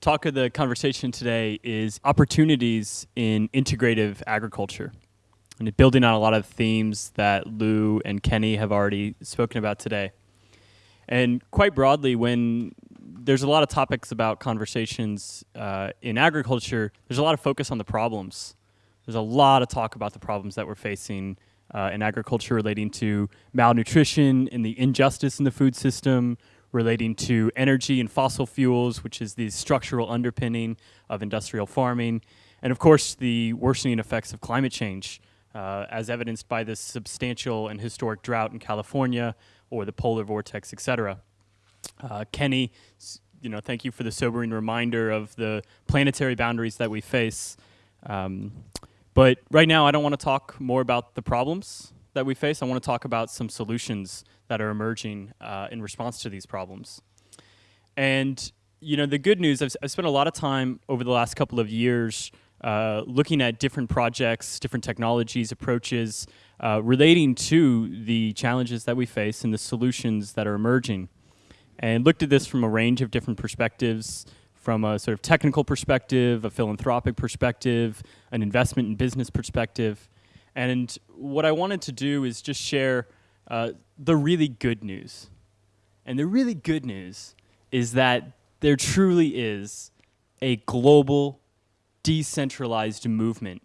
talk of the conversation today is opportunities in integrative agriculture. And building on a lot of themes that Lou and Kenny have already spoken about today. And quite broadly, when there's a lot of topics about conversations uh, in agriculture, there's a lot of focus on the problems. There's a lot of talk about the problems that we're facing uh, in agriculture relating to malnutrition and the injustice in the food system, relating to energy and fossil fuels, which is the structural underpinning of industrial farming, and of course the worsening effects of climate change, uh, as evidenced by this substantial and historic drought in California or the polar vortex, et cetera. Uh, Kenny, you know, thank you for the sobering reminder of the planetary boundaries that we face. Um, but right now, I don't want to talk more about the problems that we face. I want to talk about some solutions that are emerging uh, in response to these problems. And you know, the good news, I've, I've, spent a lot of time over the last couple of years uh, looking at different projects, different technologies, approaches uh, relating to the challenges that we face and the solutions that are emerging. And looked at this from a range of different perspectives, from a sort of technical perspective, a philanthropic perspective, an investment and business perspective. And what I wanted to do is just share uh, the really good news. And the really good news is that there truly is a global, decentralized movement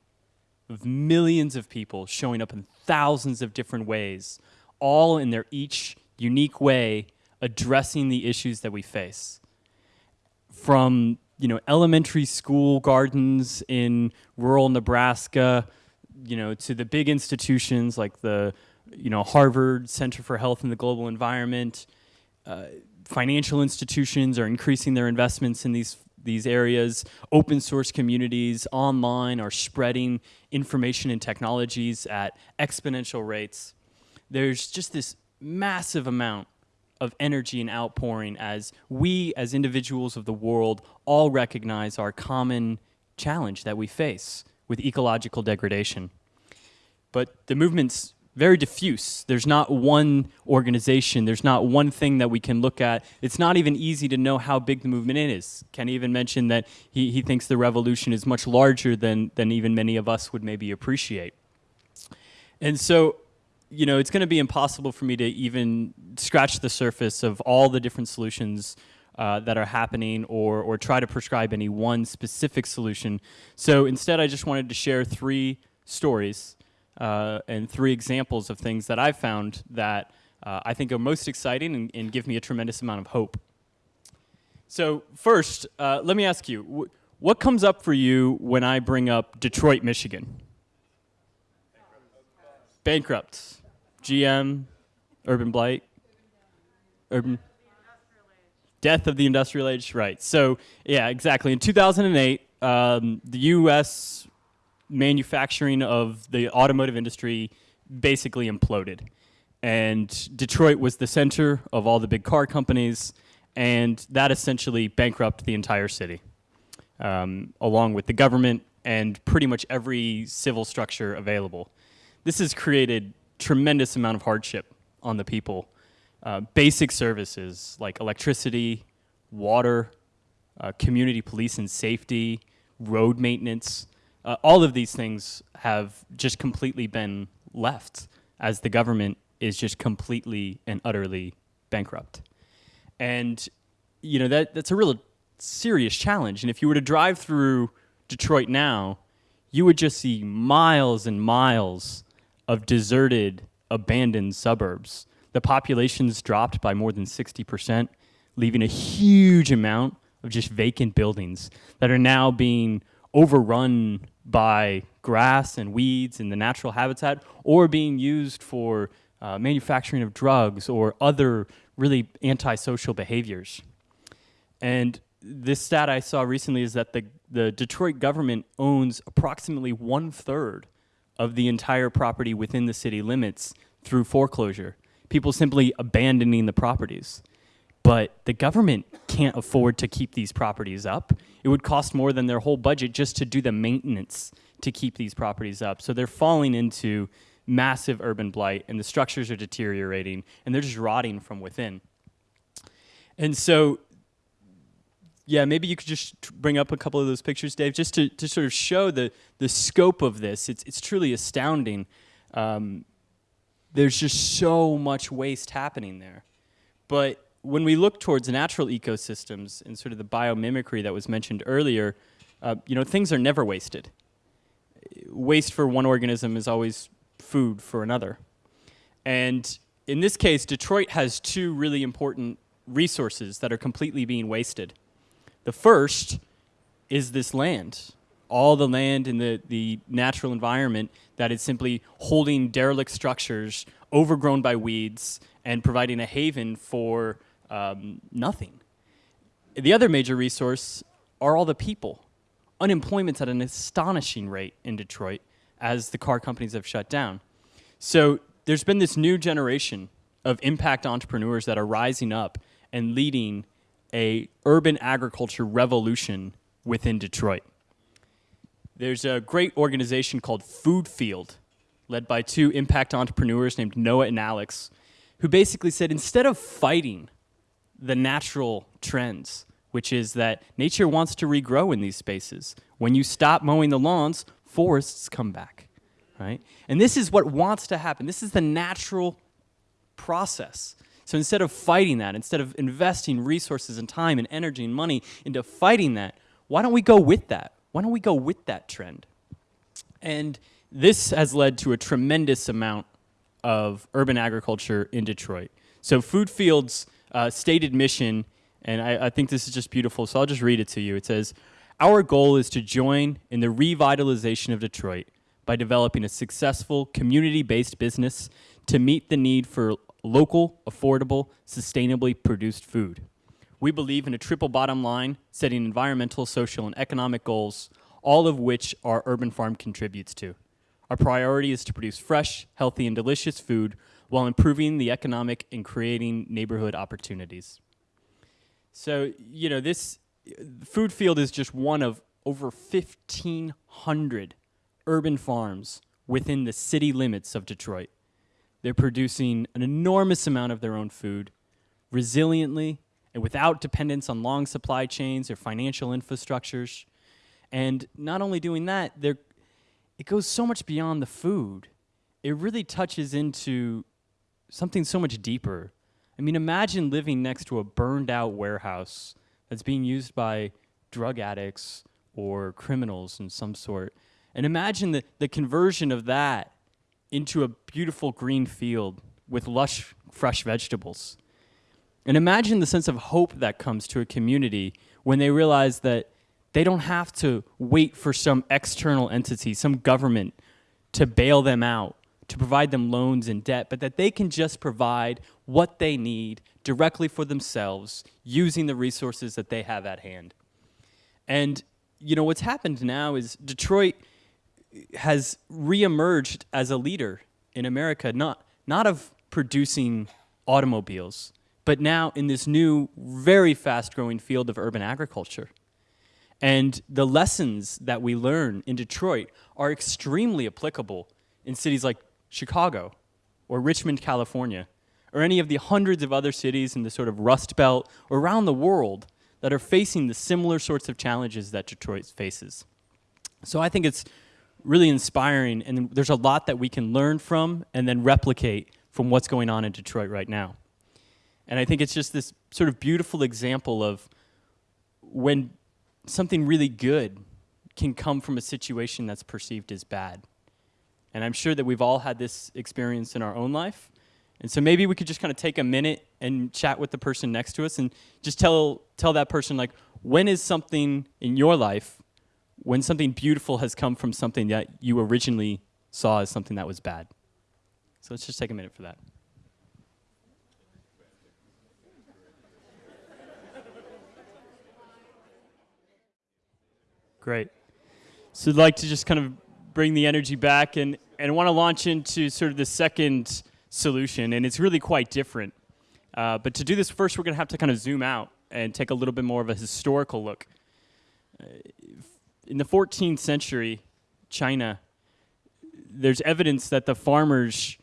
of millions of people showing up in thousands of different ways, all in their each unique way addressing the issues that we face. From you know elementary school gardens in rural Nebraska, you know, to the big institutions like the you know, Harvard Center for Health and the Global Environment. Uh, financial institutions are increasing their investments in these these areas. Open source communities online are spreading information and technologies at exponential rates. There's just this massive amount of energy and outpouring as we as individuals of the world all recognize our common challenge that we face with ecological degradation. But the movement's very diffuse. There's not one organization. There's not one thing that we can look at. It's not even easy to know how big the movement is. Ken even mentioned that he, he thinks the revolution is much larger than, than even many of us would maybe appreciate. And so, you know, it's going to be impossible for me to even scratch the surface of all the different solutions uh, that are happening or, or try to prescribe any one specific solution. So instead, I just wanted to share three stories uh, and three examples of things that I've found that uh, I think are most exciting and, and, give me a tremendous amount of hope. So first, uh, let me ask you, what comes up for you when I bring up Detroit, Michigan? Bankrupt. GM, urban blight, urban death of the industrial age, right. So yeah, exactly. In 2008, um, the U.S manufacturing of the automotive industry basically imploded. And Detroit was the center of all the big car companies, and that essentially bankrupted the entire city, um, along with the government and pretty much every civil structure available. This has created tremendous amount of hardship on the people. Uh, basic services like electricity, water, uh, community police and safety, road maintenance, uh, all of these things have just completely been left as the government is just completely and utterly bankrupt. And you know that that's a real serious challenge. And if you were to drive through Detroit now, you would just see miles and miles of deserted, abandoned suburbs. The population's dropped by more than 60%, leaving a huge amount of just vacant buildings that are now being overrun by grass and weeds in the natural habitat or being used for uh, manufacturing of drugs or other really antisocial behaviors. And this stat I saw recently is that the, the Detroit government owns approximately one third of the entire property within the city limits through foreclosure. People simply abandoning the properties but the government can't afford to keep these properties up. It would cost more than their whole budget just to do the maintenance to keep these properties up. So they're falling into massive urban blight and the structures are deteriorating and they're just rotting from within. And so yeah, maybe you could just bring up a couple of those pictures, Dave, just to, to sort of show the, the scope of this. It's, it's truly astounding. Um, there's just so much waste happening there. But when we look towards natural ecosystems and sort of the biomimicry that was mentioned earlier, uh, you know, things are never wasted. Waste for one organism is always food for another. And in this case, Detroit has two really important resources that are completely being wasted. The first is this land, all the land in the, the natural environment that is simply holding derelict structures overgrown by weeds and providing a haven for um, nothing. The other major resource are all the people. Unemployment's at an astonishing rate in Detroit as the car companies have shut down. So there's been this new generation of impact entrepreneurs that are rising up and leading a urban agriculture revolution within Detroit. There's a great organization called Food Field, led by two impact entrepreneurs named Noah and Alex, who basically said instead of fighting the natural trends, which is that nature wants to regrow in these spaces, when you stop mowing the lawns, forests come back, right? And this is what wants to happen. This is the natural process. So instead of fighting that, instead of investing resources and time and energy and money into fighting that, why don't we go with that? Why don't we go with that trend? And this has led to a tremendous amount of urban agriculture in Detroit. So Food Fields' uh, stated mission, and I, I think this is just beautiful, so I'll just read it to you. It says, Our goal is to join in the revitalization of Detroit by developing a successful community-based business to meet the need for local, affordable, sustainably produced food. We believe in a triple bottom line, setting environmental, social, and economic goals, all of which our urban farm contributes to. Our priority is to produce fresh, healthy, and delicious food while improving the economic and creating neighborhood opportunities. So, you know, this food field is just one of over 1,500 urban farms within the city limits of Detroit. They're producing an enormous amount of their own food, resiliently and without dependence on long supply chains or financial infrastructures. And not only doing that, it goes so much beyond the food. It really touches into something so much deeper. I mean, imagine living next to a burned out warehouse that's being used by drug addicts or criminals in some sort. And imagine the, the conversion of that into a beautiful green field with lush, fresh vegetables. And imagine the sense of hope that comes to a community when they realize that they don't have to wait for some external entity, some government, to bail them out, to provide them loans and debt, but that they can just provide what they need directly for themselves using the resources that they have at hand. And, you know, what's happened now is Detroit has reemerged as a leader in America, not, not of producing automobiles, but now in this new, very fast growing field of urban agriculture. And the lessons that we learn in Detroit are extremely applicable in cities like Chicago or Richmond, California, or any of the hundreds of other cities in the sort of Rust Belt or around the world that are facing the similar sorts of challenges that Detroit faces. So I think it's really inspiring, and there's a lot that we can learn from and then replicate from what's going on in Detroit right now. And I think it's just this sort of beautiful example of when something really good can come from a situation that's perceived as bad. And I'm sure that we've all had this experience in our own life. And so maybe we could just kind of take a minute and chat with the person next to us and just tell tell that person like when is something in your life when something beautiful has come from something that you originally saw as something that was bad. So let's just take a minute for that. Great. So I'd like to just kind of bring the energy back and, and want to launch into sort of the second solution, and it's really quite different. Uh, but to do this first, we're going to have to kind of zoom out and take a little bit more of a historical look. Uh, in the 14th century, China, there's evidence that the farmers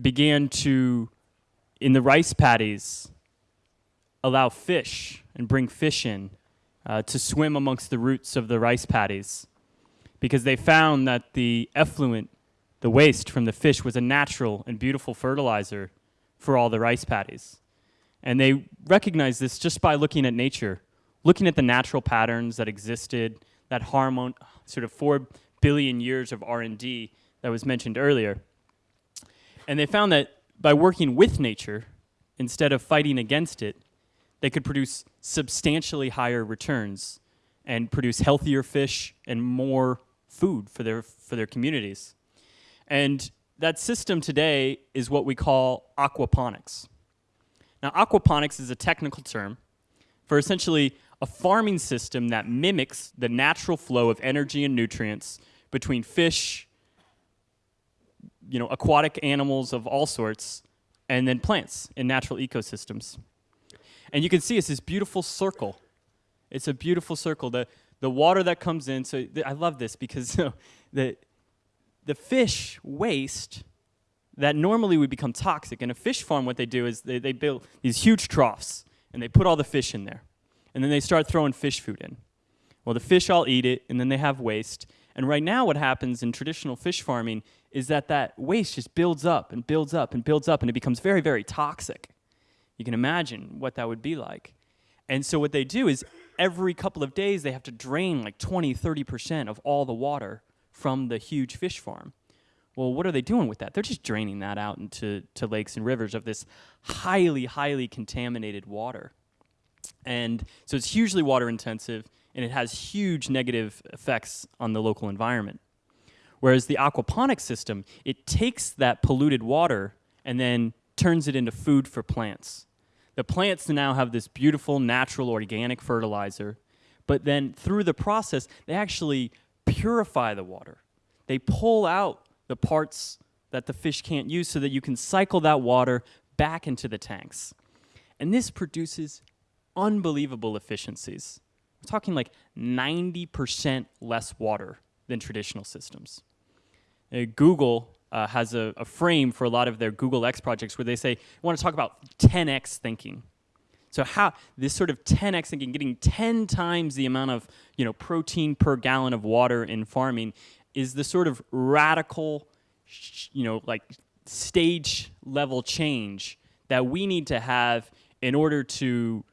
began to, in the rice paddies, allow fish and bring fish in uh, to swim amongst the roots of the rice paddies because they found that the effluent, the waste from the fish, was a natural and beautiful fertilizer for all the rice paddies. And they recognized this just by looking at nature, looking at the natural patterns that existed, that hormone, sort of four billion years of R&D that was mentioned earlier. And they found that by working with nature, instead of fighting against it, they could produce substantially higher returns and produce healthier fish and more food for their, for their communities. And that system today is what we call aquaponics. Now, aquaponics is a technical term for essentially a farming system that mimics the natural flow of energy and nutrients between fish, you know, aquatic animals of all sorts, and then plants in natural ecosystems. And you can see it's this beautiful circle. It's a beautiful circle. The, the water that comes in, so I love this because the, the fish waste that normally would become toxic. In a fish farm, what they do is they, they build these huge troughs and they put all the fish in there. And then they start throwing fish food in. Well, the fish all eat it and then they have waste. And right now what happens in traditional fish farming is that that waste just builds up and builds up and builds up and it becomes very, very toxic. You can imagine what that would be like. And so what they do is every couple of days they have to drain like 20, 30% of all the water from the huge fish farm. Well, what are they doing with that? They're just draining that out into to lakes and rivers of this highly, highly contaminated water. And so it's hugely water intensive and it has huge negative effects on the local environment. Whereas the aquaponics system, it takes that polluted water and then turns it into food for plants. The plants now have this beautiful natural organic fertilizer, but then through the process, they actually purify the water. They pull out the parts that the fish can't use so that you can cycle that water back into the tanks. And this produces unbelievable efficiencies. We're talking like 90% less water than traditional systems. Uh, Google uh, has a, a, frame for a lot of their Google X projects where they say, we want to talk about 10x thinking. So how this sort of 10x thinking, getting 10 times the amount of you know protein per gallon of water in farming, is the sort of radical, you know, like stage level change that we need to have in order to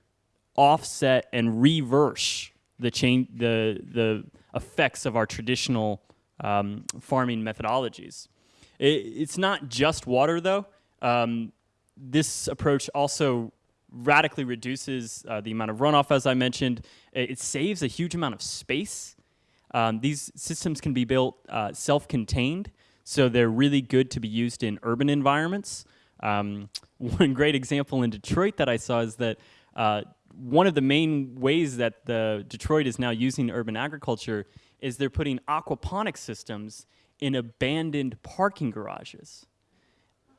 offset and reverse the change, the the effects of our traditional um, farming methodologies. It, it's not just water, though. Um, this approach also radically reduces uh, the amount of runoff, as I mentioned. It, saves a huge amount of space. Um, these systems can be built uh, self-contained, so they're really good to be used in urban environments. Um, one great example in Detroit that I saw is that uh, one of the main ways that the Detroit is now using urban agriculture is they're putting aquaponic systems in abandoned parking garages.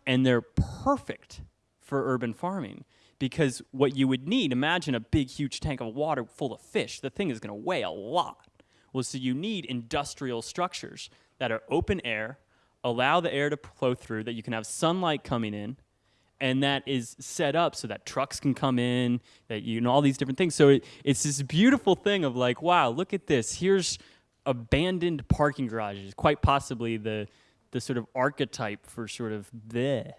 And they're perfect for urban farming because what you would need, imagine a big, huge tank of water full of fish. The thing is going to weigh a lot. Well, so you need industrial structures that are open air, allow the air to flow through, that you can have sunlight coming in, and that is set up so that trucks can come in, that you know all these different things. So it, it's this beautiful thing of like, wow, look at this. Here's abandoned parking garages, quite possibly the the sort of archetype for sort of the,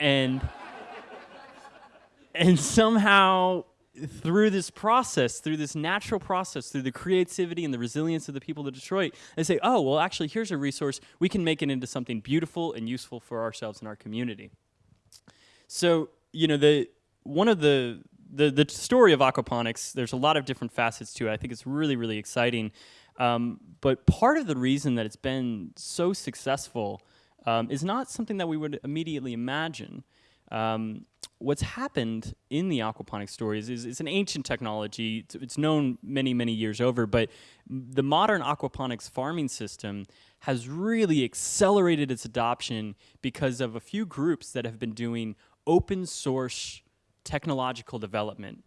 and and somehow through this process, through this natural process, through the creativity and the resilience of the people of Detroit, they say, oh, well, actually, here's a resource. We can make it into something beautiful and useful for ourselves and our community. So, you know, the one of the the the story of aquaponics. There's a lot of different facets to it. I think it's really really exciting. Um, but part of the reason that it's been so successful um, is not something that we would immediately imagine. Um, what's happened in the aquaponics stories is it's an ancient technology. It's, it's, known many, many years over, but the modern aquaponics farming system has really accelerated its adoption because of a few groups that have been doing open source technological development.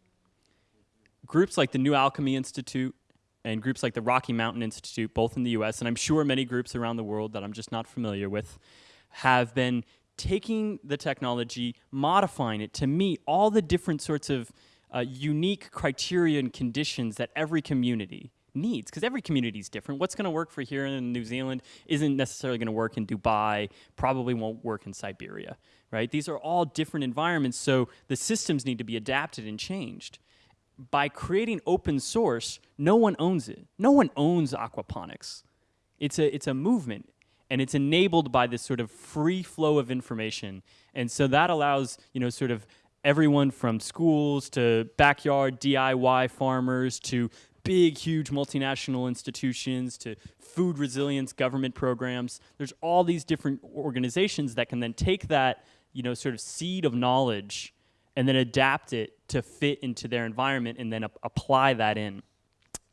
Groups like the New Alchemy Institute and groups like the Rocky Mountain Institute, both in the US, and I'm sure many groups around the world that I'm just not familiar with, have been taking the technology, modifying it to meet all the different sorts of uh, unique criteria and conditions that every community needs because every community is different. What's going to work for here in New Zealand isn't necessarily going to work in Dubai, probably won't work in Siberia, right? These are all different environments, so the systems need to be adapted and changed. By creating open source, no one owns it. No one owns aquaponics. It's a, it's a movement and it's enabled by this sort of free flow of information. And so that allows, you know, sort of everyone from schools to backyard DIY farmers to big, huge multinational institutions to food resilience government programs. There's all these different organizations that can then take that, you know, sort of seed of knowledge and then adapt it to fit into their environment and then apply that in.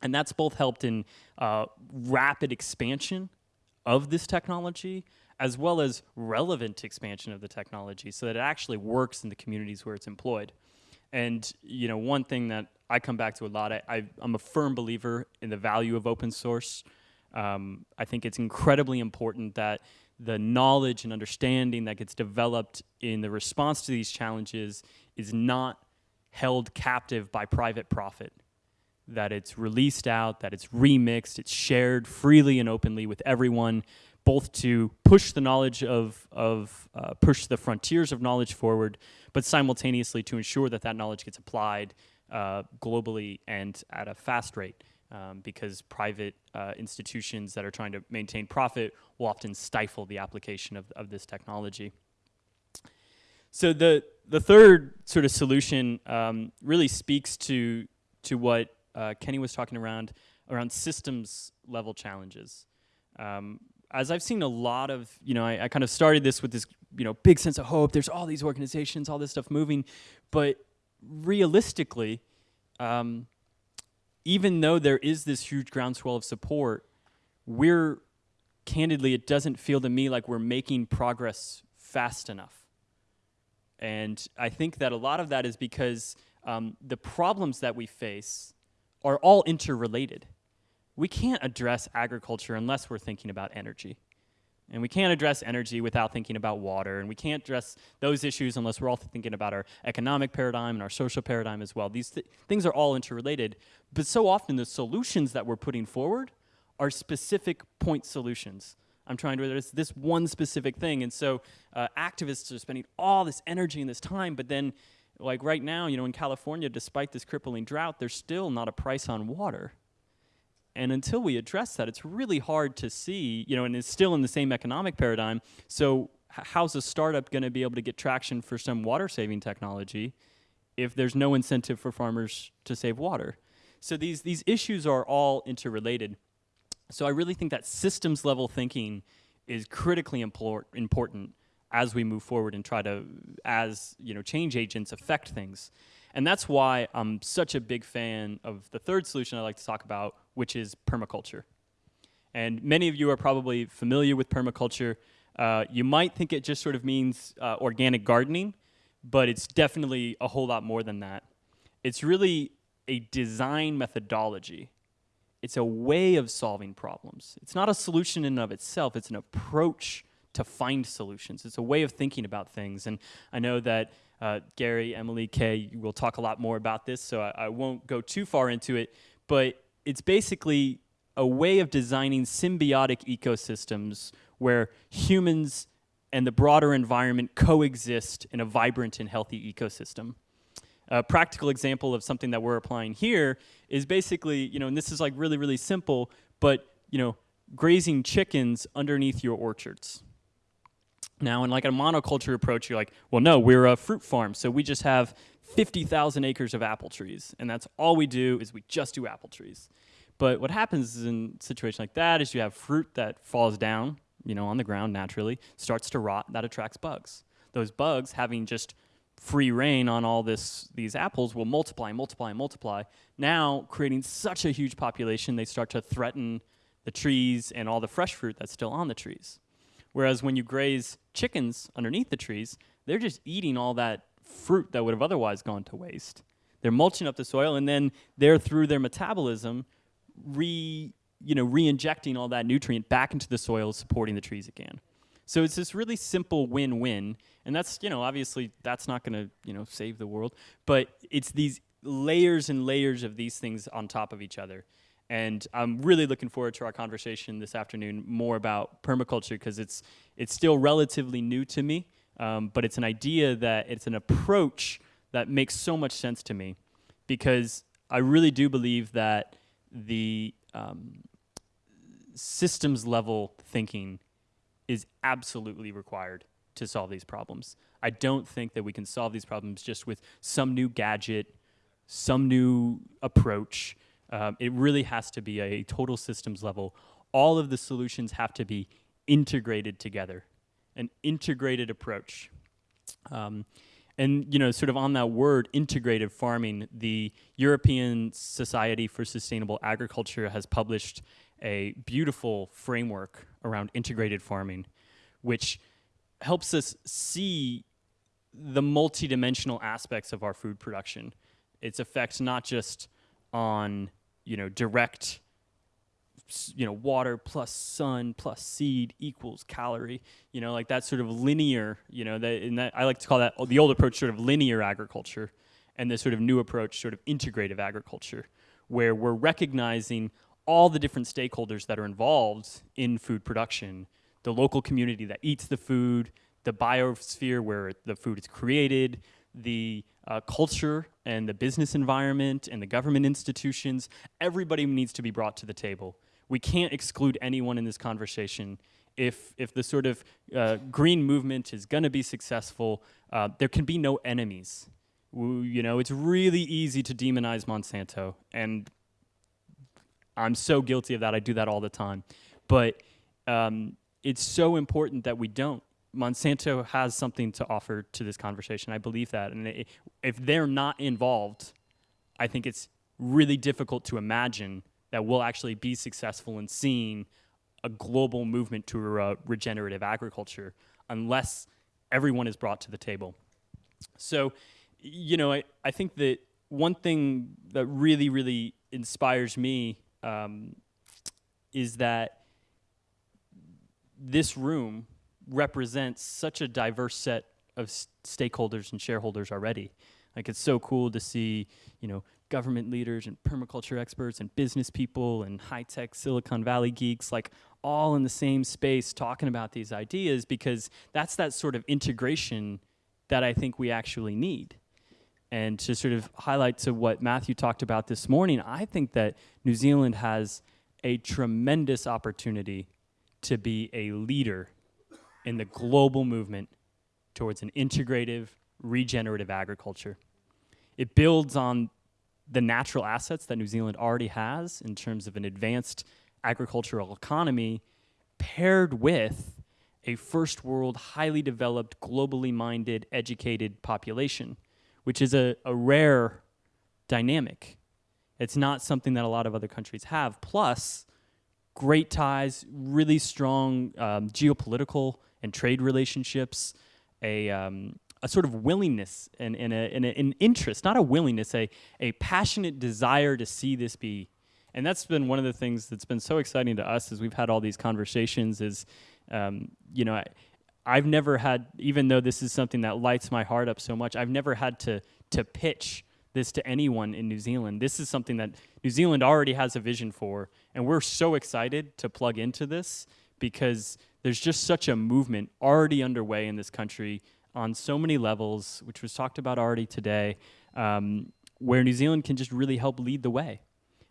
And that's both helped in uh, rapid expansion of this technology as well as relevant expansion of the technology so that it actually works in the communities where it's employed. And you know, one thing that I come back to a lot, I, am a firm believer in the value of open source. Um, I think it's incredibly important that the knowledge and understanding that gets developed in the response to these challenges is not held captive by private profit. That it's released out, that it's remixed, it's shared freely and openly with everyone, both to push the knowledge of, of uh, push the frontiers of knowledge forward, but simultaneously to ensure that that knowledge gets applied uh, globally and at a fast rate. Um, because private uh, institutions that are trying to maintain profit will often stifle the application of, of this technology. So the, the third sort of solution um, really speaks to, to what uh, Kenny was talking around, around systems level challenges. Um, as I've seen a lot of, you know, I, I, kind of started this with this, you know, big sense of hope. There's all these organizations, all this stuff moving, but realistically, um, even though there is this huge groundswell of support, we're candidly, it doesn't feel to me like we're making progress fast enough. And I think that a lot of that is because um, the problems that we face are all interrelated we can't address agriculture unless we're thinking about energy. And we can't address energy without thinking about water. And we can't address those issues unless we're also thinking about our economic paradigm and our social paradigm as well. These th things are all interrelated. But so often the solutions that we're putting forward are specific point solutions. I'm trying to address this one specific thing. And so uh, activists are spending all this energy and this time, but then like right now, you know, in California, despite this crippling drought, there's still not a price on water. And until we address that, it's really hard to see, you know, and it's still in the same economic paradigm. So how's a startup going to be able to get traction for some water saving technology if there's no incentive for farmers to save water? So these, these issues are all interrelated. So I really think that systems level thinking is critically import, important as we move forward and try to, as you know, change agents affect things. And that's why I'm such a big fan of the third solution I like to talk about, which is permaculture. And many of you are probably familiar with permaculture. Uh, you might think it just sort of means uh, organic gardening, but it's definitely a whole lot more than that. It's really a design methodology. It's a way of solving problems. It's not a solution in and of itself, it's an approach to find solutions. It's a way of thinking about things. And I know that uh, Gary, Emily, Kay will talk a lot more about this, so I, I won't go too far into it. But it's basically a way of designing symbiotic ecosystems where humans and the broader environment coexist in a vibrant and healthy ecosystem. A practical example of something that we're applying here is basically, you know, and this is like really, really simple, but, you know, grazing chickens underneath your orchards. Now, in like a monoculture approach, you're like, well, no, we're a fruit farm, so we just have 50,000 acres of apple trees, and that's all we do is we just do apple trees. But what happens in a situation like that is you have fruit that falls down, you know, on the ground naturally, starts to rot, that attracts bugs. Those bugs, having just free reign on all this, these apples, will multiply, multiply, multiply. Now, creating such a huge population, they start to threaten the trees and all the fresh fruit that's still on the trees. Whereas when you graze chickens underneath the trees, they're just eating all that fruit that would have otherwise gone to waste. They're mulching up the soil, and then they're through their metabolism re you know re-injecting all that nutrient back into the soil, supporting the trees again. So it's this really simple win-win, and that's you know obviously that's not going to you know save the world, but it's these layers and layers of these things on top of each other. And I'm really looking forward to our conversation this afternoon more about permaculture because it's it's still relatively new to me, um, but it's an idea that it's an approach that makes so much sense to me because I really do believe that the um, systems level thinking is absolutely required to solve these problems. I don't think that we can solve these problems just with some new gadget, some new approach. Um, it really has to be a total systems level. All of the solutions have to be integrated together, an integrated approach. Um, and you know, sort of on that word, integrated farming, the European Society for Sustainable Agriculture has published a beautiful framework around integrated farming, which helps us see the multidimensional aspects of our food production. Its effects not just on you know direct you know water plus sun plus seed equals calorie you know like that sort of linear you know that and that I like to call that the old approach sort of linear agriculture and the sort of new approach sort of integrative agriculture where we're recognizing all the different stakeholders that are involved in food production the local community that eats the food the biosphere where the food is created the uh, culture and the business environment and the government institutions, everybody needs to be brought to the table. We can't exclude anyone in this conversation. If, if the sort of uh, green movement is going to be successful, uh, there can be no enemies. We, you know, it's really easy to demonize Monsanto, and I'm so guilty of that. I do that all the time. But um, it's so important that we don't. Monsanto has something to offer to this conversation. I believe that. And if they're not involved, I think it's really difficult to imagine that we'll actually be successful in seeing a global movement to regenerative agriculture unless everyone is brought to the table. So, you know, I, I think that one thing that really, really inspires me um, is that this room represents such a diverse set of stakeholders and shareholders already. Like it's so cool to see, you know, government leaders and permaculture experts and business people and high-tech Silicon Valley geeks like all in the same space talking about these ideas because that's that sort of integration that I think we actually need. And to sort of highlight to what Matthew talked about this morning, I think that New Zealand has a tremendous opportunity to be a leader in the global movement towards an integrative, regenerative agriculture. It builds on the natural assets that New Zealand already has in terms of an advanced agricultural economy paired with a first world, highly developed, globally minded, educated population, which is a, a rare dynamic. It's not something that a lot of other countries have. Plus, great ties, really strong um, geopolitical and trade relationships, a, um, a sort of willingness and, and, a, and a, an interest, not a willingness, a, a passionate desire to see this be. And that's been one of the things that's been so exciting to us as we've had all these conversations is, um, you know, I, I've never had, even though this is something that lights my heart up so much, I've never had to, to pitch this to anyone in New Zealand. This is something that New Zealand already has a vision for, and we're so excited to plug into this because there's just such a movement already underway in this country on so many levels, which was talked about already today, um, where New Zealand can just really help lead the way.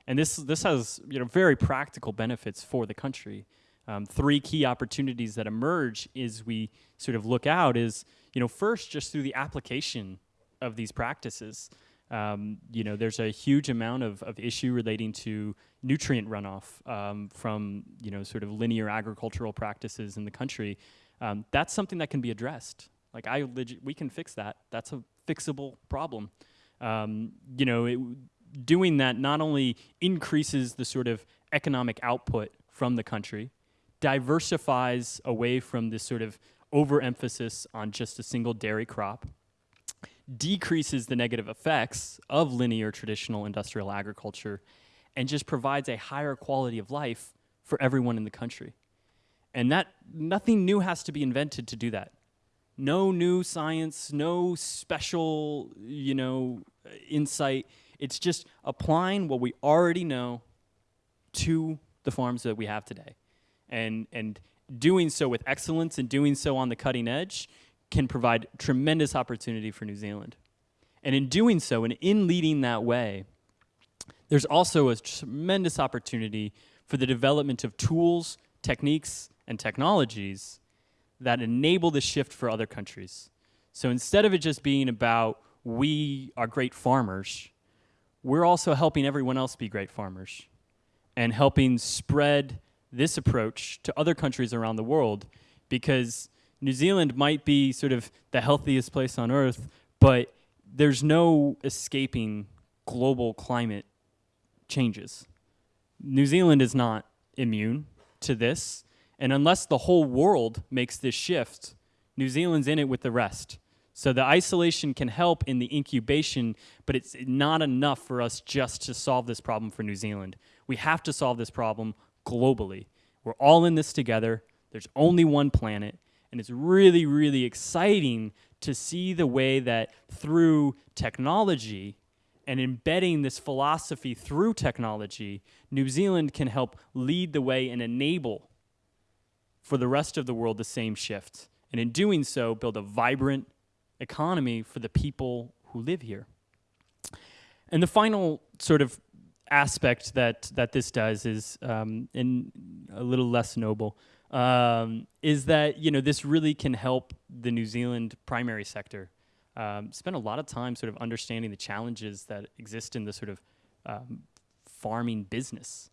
And this, this has you know, very practical benefits for the country. Um, three key opportunities that emerge as we sort of look out is, you know, first, just through the application of these practices. Um, you know, there's a huge amount of, of issue relating to nutrient runoff um, from, you know, sort of linear agricultural practices in the country. Um, that's something that can be addressed. Like I, we can fix that. That's a fixable problem. Um, you know, it, doing that not only increases the sort of economic output from the country, diversifies away from this sort of overemphasis on just a single dairy crop, decreases the negative effects of linear traditional industrial agriculture and just provides a higher quality of life for everyone in the country. And that nothing new has to be invented to do that. No new science, no special, you know, insight. It's just applying what we already know to the farms that we have today. And, and doing so with excellence and doing so on the cutting edge can provide tremendous opportunity for New Zealand. And in doing so, and in leading that way, there's also a tremendous opportunity for the development of tools, techniques, and technologies that enable the shift for other countries. So instead of it just being about we are great farmers, we're also helping everyone else be great farmers and helping spread this approach to other countries around the world because New Zealand might be sort of the healthiest place on earth, but there's no escaping global climate changes. New Zealand is not immune to this, and unless the whole world makes this shift, New Zealand's in it with the rest. So the isolation can help in the incubation, but it's not enough for us just to solve this problem for New Zealand. We have to solve this problem globally. We're all in this together. There's only one planet. And it's really, really exciting to see the way that through technology and embedding this philosophy through technology, New Zealand can help lead the way and enable for the rest of the world the same shift. And in doing so, build a vibrant economy for the people who live here. And the final sort of aspect that, that this does is, um, in a little less noble, um, is that you know this really can help the New Zealand primary sector. Um, spend a lot of time sort of understanding the challenges that exist in the sort of um, farming business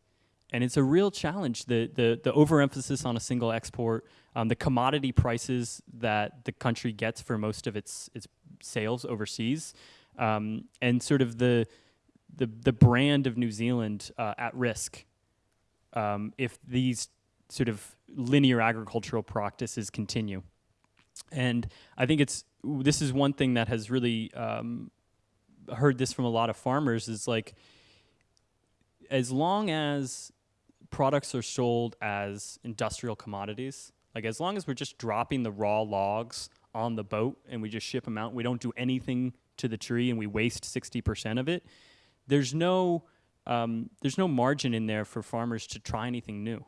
and it's a real challenge. The the the overemphasis on a single export, um, the commodity prices that the country gets for most of its its sales overseas, um, and sort of the the the brand of New Zealand uh, at risk um, if these sort of linear agricultural practices continue. And I think it's this is one thing that has really um, heard this from a lot of farmers is like as long as products are sold as industrial commodities, like as long as we're just dropping the raw logs on the boat and we just ship them out, we don't do anything to the tree and we waste 60% of it, there's no, um, there's no margin in there for farmers to try anything new.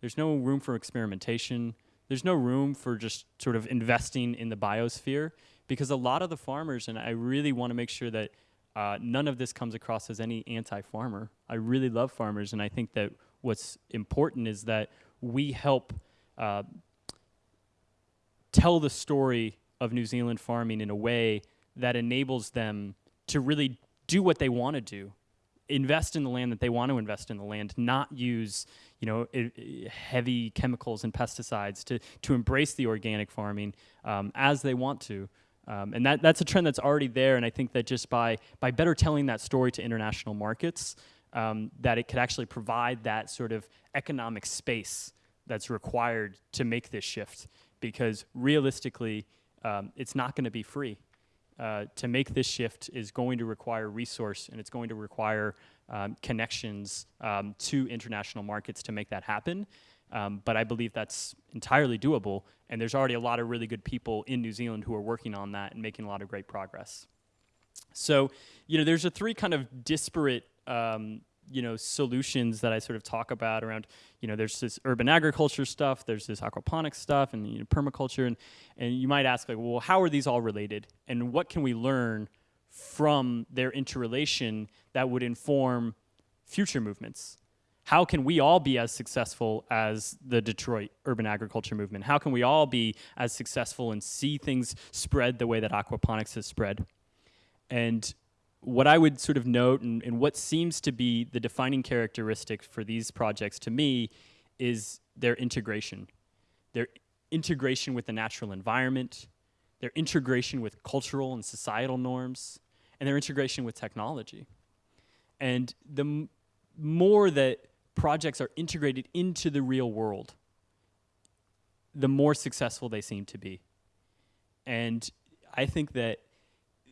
There's no room for experimentation. There's no room for just sort of investing in the biosphere because a lot of the farmers, and I really want to make sure that uh, none of this comes across as any anti-farmer. I really love farmers, and I think that what's important is that we help uh, tell the story of New Zealand farming in a way that enables them to really do what they want to do, invest in the land that they want to invest in the land, not use you know heavy chemicals and pesticides to to embrace the organic farming um, as they want to. Um, and that, that's a trend that's already there, and I think that just by, by better telling that story to international markets, um, that it could actually provide that sort of economic space that's required to make this shift. Because realistically, um, it's not going to be free. Uh, to make this shift is going to require resource and it's going to require um, connections um, to international markets to make that happen. Um, but I believe that's entirely doable, and there's already a lot of really good people in New Zealand who are working on that and making a lot of great progress. So, you know, there's a three kind of disparate, um, you know, solutions that I sort of talk about around, you know, there's this urban agriculture stuff, there's this aquaponics stuff, and you know, permaculture, and and you might ask like, well, how are these all related, and what can we learn from their interrelation that would inform future movements? how can we all be as successful as the Detroit urban agriculture movement? How can we all be as successful and see things spread the way that aquaponics has spread? And what I would sort of note and, and what seems to be the defining characteristic for these projects to me is their integration. Their integration with the natural environment, their integration with cultural and societal norms, and their integration with technology. And the more that projects are integrated into the real world, the more successful they seem to be. And I think that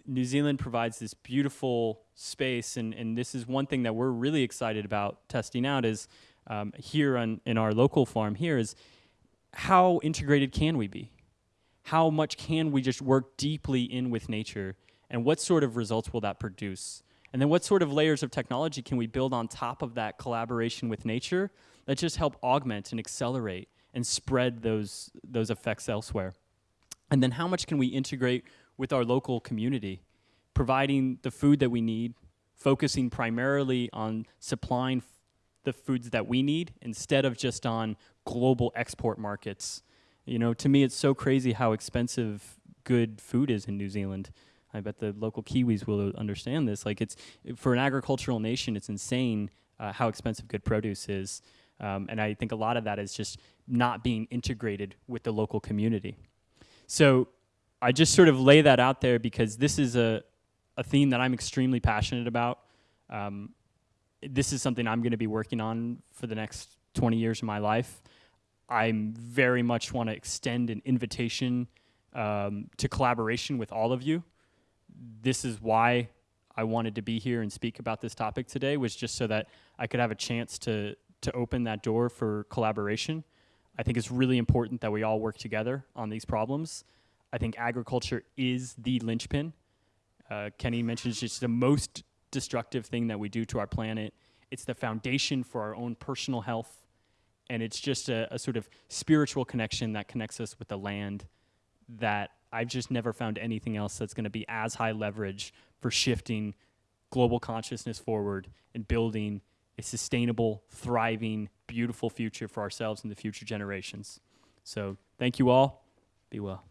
New Zealand provides this beautiful space, and, and this is one thing that we're really excited about testing out is um, here on, in our local farm here is how integrated can we be? How much can we just work deeply in with nature And what sort of results will that produce? And then what sort of layers of technology can we build on top of that collaboration with nature that just help augment and accelerate and spread those, those effects elsewhere? And then how much can we integrate with our local community, providing the food that we need, focusing primarily on supplying the foods that we need instead of just on global export markets. You know, to me, it's so crazy how expensive good food is in New Zealand. I bet the local Kiwis will understand this. Like, it's for an agricultural nation, it's insane uh, how expensive good produce is. Um, and I think a lot of that is just not being integrated with the local community. So I just sort of lay that out there because this is a, a theme that I'm extremely passionate about. Um, this is something I'm going to be working on for the next 20 years of my life. I very much want to extend an invitation um, to collaboration with all of you. This is why I wanted to be here and speak about this topic today, was just so that I could have a chance to, to open that door for collaboration. I think it's really important that we all work together on these problems. I think agriculture is the linchpin. Uh, Kenny mentioned it's the most destructive thing that we do to our planet. It's the foundation for our own personal health. And it's just a, a sort of spiritual connection that connects us with the land that I've just never found anything else that's going to be as high leverage for shifting global consciousness forward and building a sustainable, thriving, beautiful future for ourselves and the future generations. So thank you all. Be well.